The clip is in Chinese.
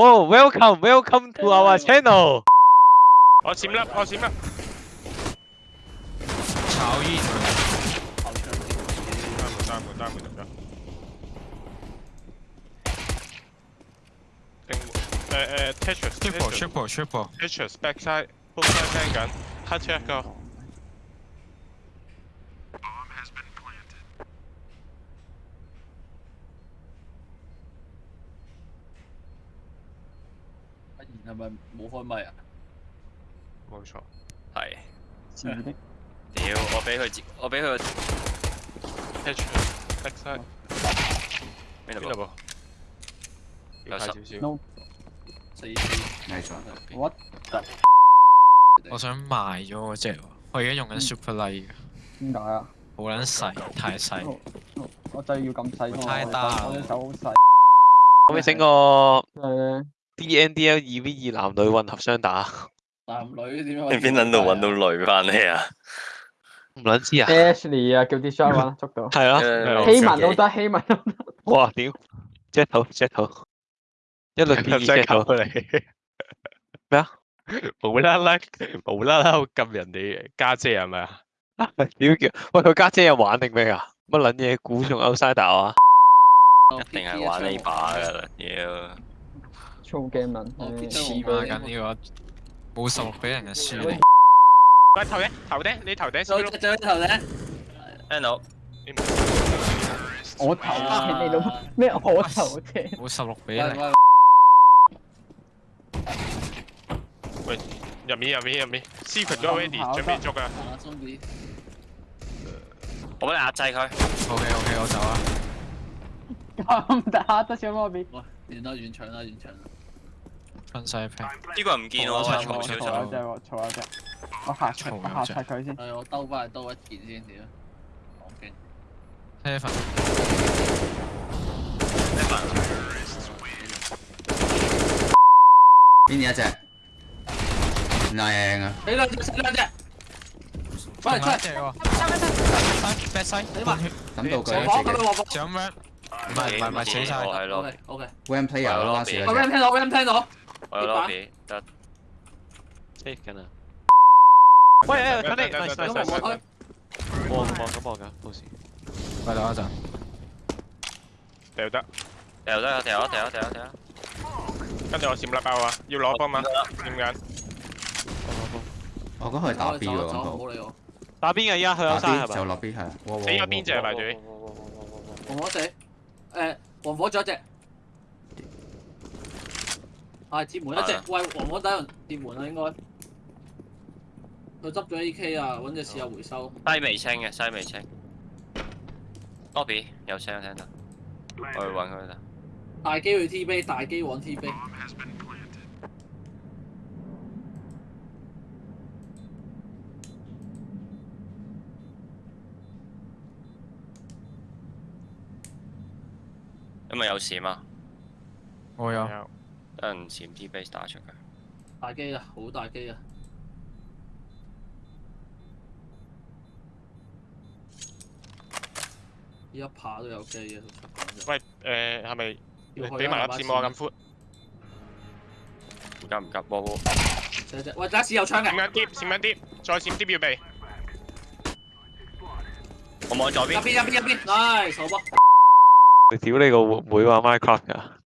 Oh, welcome, welcome to our channel. 我閃啦，我閃啦。炒煙。單門單門單門得唔得？定誒誒 Tetris。Triple triple side check 系咪冇开麦啊？冇错，系。屌，我俾佢接，我俾佢。咩嚟？咩嚟？冇。no。四。咩咗？What？我想卖咗嗰只，我而家用紧 superlite。点解啊？好卵细，太细。我真系要咁细。太大。我只手好细。可唔可以整个？D N D L 二 v 二男女混合双打，男女点？边捻度搵到女翻嚟啊？唔捻知啊？Ashley 啊，叫 d e s h o w 啊，捉到。系啊，希文都得，希文都得。哇！点？接到接到，一路变二接你。咩啊？无啦啦，无啦啦，揿人哋家姐系咪啊？屌叫？喂，佢家姐又玩定咩啊？乜捻嘢？古 i 欧 e 打啊？一定系玩呢把噶啦，粗嘅問題。黐孖緊呢個，冇十六俾人就輸你。喂，頭頂，頭頂，你頭頂。最最頭頂。Hello。我頭頂你老咩？我頭頂。冇十六俾你。喂，入面入面入面，secret 都 ready，準備捉啊！我幫你壓制佢。OK OK，我走啊。咁打得上我邊？哇，遠啦，遠場啦，遠場啦。分晒平，呢个唔见我啊！坐一隻，坐一隻，我下坐，我下拆佢先。我兜翻嚟多一件先，点？睇下份。睇下份。边只啊？靓啊！你嗰只，嗰只。快嚟！快嚟！拆开拆开，拆开！别死！你话？咁多鬼？唔系唔系唔系扯晒？系咯。O K。When player 咯，阿士。个 When 听到，When 听到。我哋，得，睇下先啊。喂，快等快等快等快啲。好，好，好，好，好，好。唔好意思，快啲阿 Sir。得得得得得得得得得。今日我四百炮啊，有攞炮嘛？点解？我嗰系打 B 嘅嗰度。打 B 嘅依家去有山系咪？就落 B 系。死咗边只啊？埋队。黄火死。诶，黄火仲有一只。系接门一只，喂黄黄底人接门啦，应该佢执咗 A.K. 啊，搵只试下回收。西未清嘅，西未清。O.B. 有声啊，听到。我去搵佢啦。大机去 T B，大机往 T B。有咪有事嘛？我有。等人潜啲 base 打出佢，大机啊，好大机啊！一排都有机啊！喂，诶，系咪俾埋粒字幕咁宽？夹唔夹波？波。喂，打是有枪嘅？闪一啲，闪一啲，再闪啲，要备。我望左边。右边，右边，右边，嚟，受波。你屌你个会唔会话 minecraft 啊？